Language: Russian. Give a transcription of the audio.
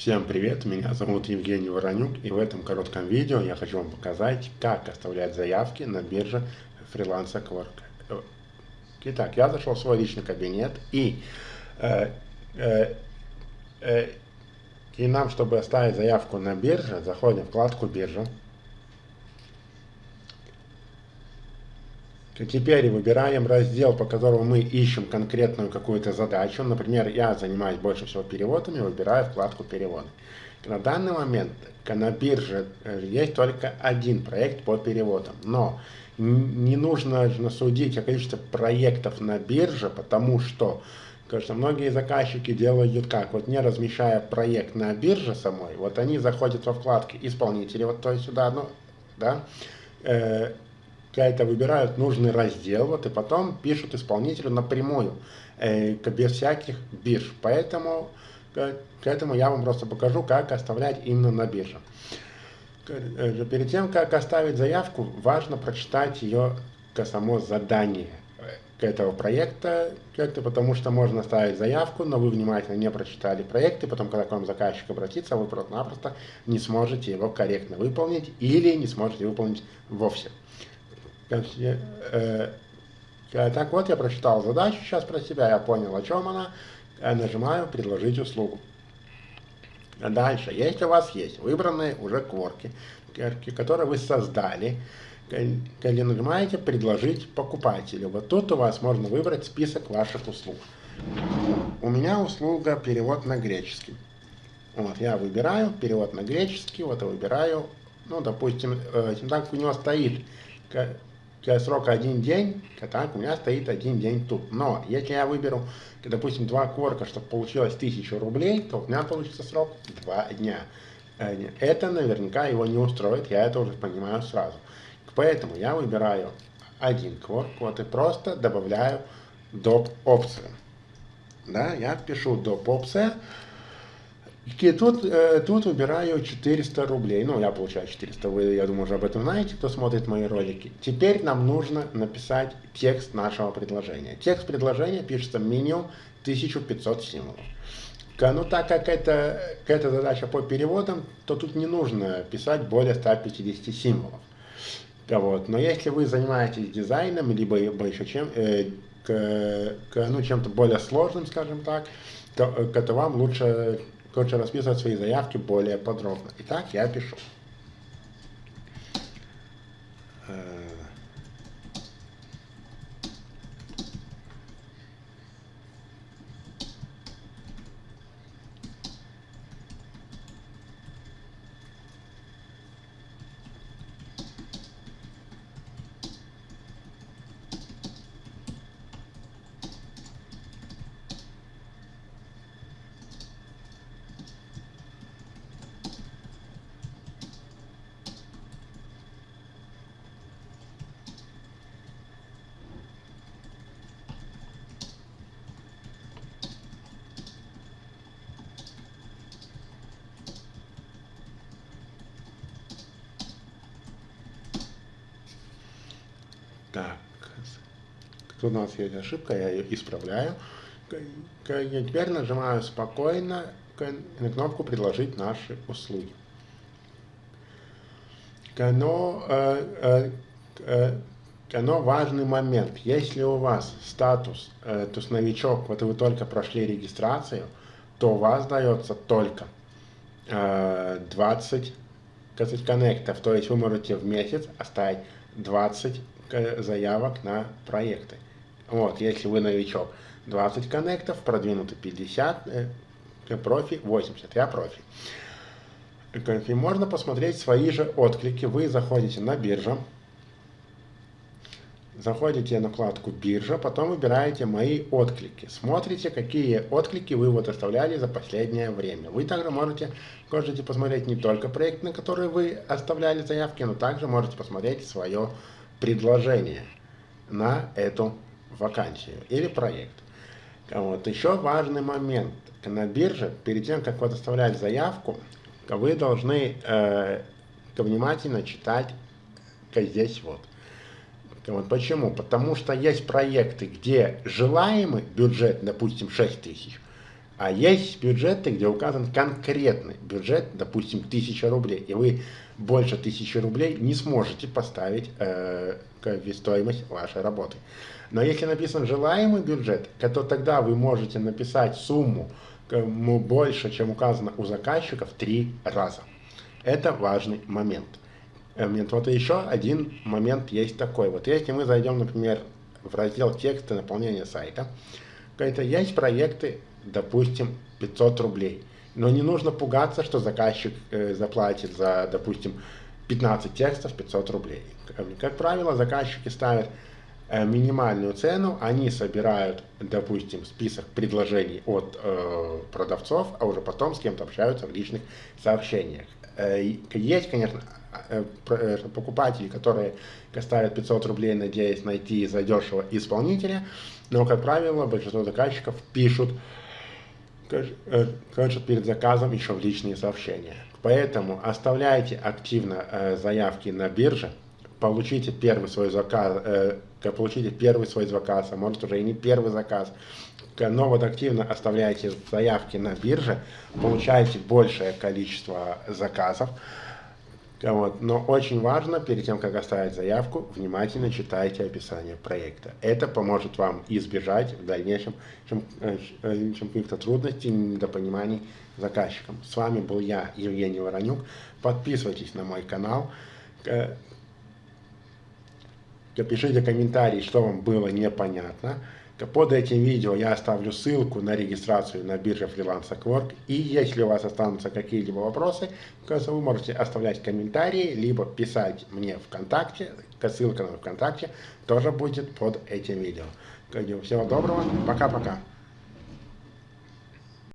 Всем привет, меня зовут Евгений Воронюк и в этом коротком видео я хочу вам показать, как оставлять заявки на бирже фриланса Quark. Итак, я зашел в свой личный кабинет и, э, э, э, и нам, чтобы оставить заявку на бирже, заходим в вкладку биржа. Теперь выбираем раздел, по которому мы ищем конкретную какую-то задачу. Например, я занимаюсь больше всего переводами, выбираю вкладку «Переводы». На данный момент на бирже э, есть только один проект по переводам, но не нужно судить о количестве проектов на бирже, потому что Конечно, многие заказчики делают как? Вот не размещая проект на бирже самой, вот они заходят во вкладки исполнители, вот то есть сюда, ну, да, э, какая-то выбирают нужный раздел, вот, и потом пишут исполнителю напрямую, э, без всяких бирж. Поэтому к, к этому я вам просто покажу, как оставлять именно на бирже. Э, перед тем, как оставить заявку, важно прочитать ее само задание к этого проекта, как-то потому что можно оставить заявку, но вы внимательно не прочитали проект, и потом, когда к вам заказчик обратится, вы просто-напросто не сможете его корректно выполнить или не сможете выполнить вовсе. Э, так вот, я прочитал задачу сейчас про себя, я понял, о чем она. Нажимаю «Предложить услугу». Дальше, если у вас есть выбранные уже кворки, которые вы создали, когда нажимаете «Предложить покупателю», вот тут у вас можно выбрать список ваших услуг. У меня услуга перевод на греческий. Вот, я выбираю перевод на греческий, вот я выбираю, ну, допустим, э, так у него стоит срок один день, так, у меня стоит один день тут. Но если я выберу, допустим, два корка, чтобы получилось 1000 рублей, то у меня получится срок два дня. Э, это наверняка его не устроит, я это уже понимаю сразу. Поэтому я выбираю один кворк, вот и просто добавляю доп. опцию. Да, я пишу доп. опция, и тут, э, тут выбираю 400 рублей. Ну, я получаю 400, вы, я думаю, уже об этом знаете, кто смотрит мои ролики. Теперь нам нужно написать текст нашего предложения. Текст предложения пишется минимум 1500 символов. Ну, так как это, это задача по переводам, то тут не нужно писать более 150 символов. Вот. Но если вы занимаетесь дизайном, либо еще чем, э, к, к, ну, чем-то более сложным, скажем так, то, э, то вам лучше Короче, расписывать свои заявки более подробно. Итак, я пишу. Так, тут у нас есть ошибка, я ее исправляю. Я теперь нажимаю спокойно на кнопку «Предложить наши услуги». Но, э, э, э, но важный момент. Если у вас статус, то есть новичок, вот вы только прошли регистрацию, то у вас дается только 20 коннектов. То есть вы можете в месяц оставить 20 заявок на проекты. Вот, если вы новичок, 20 коннектов, продвинутый 50, э, профи 80, я профи. И можно посмотреть свои же отклики. Вы заходите на биржу, заходите на вкладку биржа, потом выбираете мои отклики. Смотрите, какие отклики вы вот оставляли за последнее время. Вы также можете, можете посмотреть не только проект, на который вы оставляли заявки, но также можете посмотреть свое предложение на эту вакансию или проект. Вот. Еще важный момент. На бирже, перед тем, как вот оставлять заявку, вы должны э, внимательно читать здесь вот. Вот почему? Потому что есть проекты, где желаемый бюджет, допустим, 6 тысяч, А есть бюджеты, где указан конкретный бюджет, допустим, 1000 рублей, и вы больше 1000 рублей не сможете поставить э, стоимость вашей работы. Но если написан желаемый бюджет, то тогда вы можете написать сумму больше, чем указано у заказчика в три раза. Это важный момент. Э, вот еще один момент есть такой. Вот если мы зайдем, например, в раздел текста наполнения сайта, это есть проекты, допустим, 500 рублей. Но не нужно пугаться, что заказчик э, заплатит за, допустим, 15 текстов 500 рублей. Как правило, заказчики ставят э, минимальную цену, они собирают, допустим, список предложений от э, продавцов, а уже потом с кем-то общаются в личных сообщениях. Э, есть, конечно, э, э, покупатели, которые ставят 500 рублей, надеясь найти задешево исполнителя, но, как правило, большинство заказчиков пишут, пишут перед заказом еще в личные сообщения. Поэтому оставляйте активно заявки на бирже, получите первый свой заказ, получите первый свой заказ, а может уже и не первый заказ, но вот активно оставляйте заявки на бирже, получаете большее количество заказов. Вот. Но очень важно, перед тем, как оставить заявку, внимательно читайте описание проекта. Это поможет вам избежать в дальнейшем э, чем каких-то трудностей, недопониманий заказчиком. С вами был я, Евгений Воронюк. Подписывайтесь на мой канал. Пишите комментарии, что вам было непонятно. Под этим видео я оставлю ссылку на регистрацию на бирже фриланса Quark. И если у вас останутся какие-либо вопросы, вы можете оставлять комментарии, либо писать мне ВКонтакте. Ссылка на ВКонтакте тоже будет под этим видео. Всего доброго, пока-пока.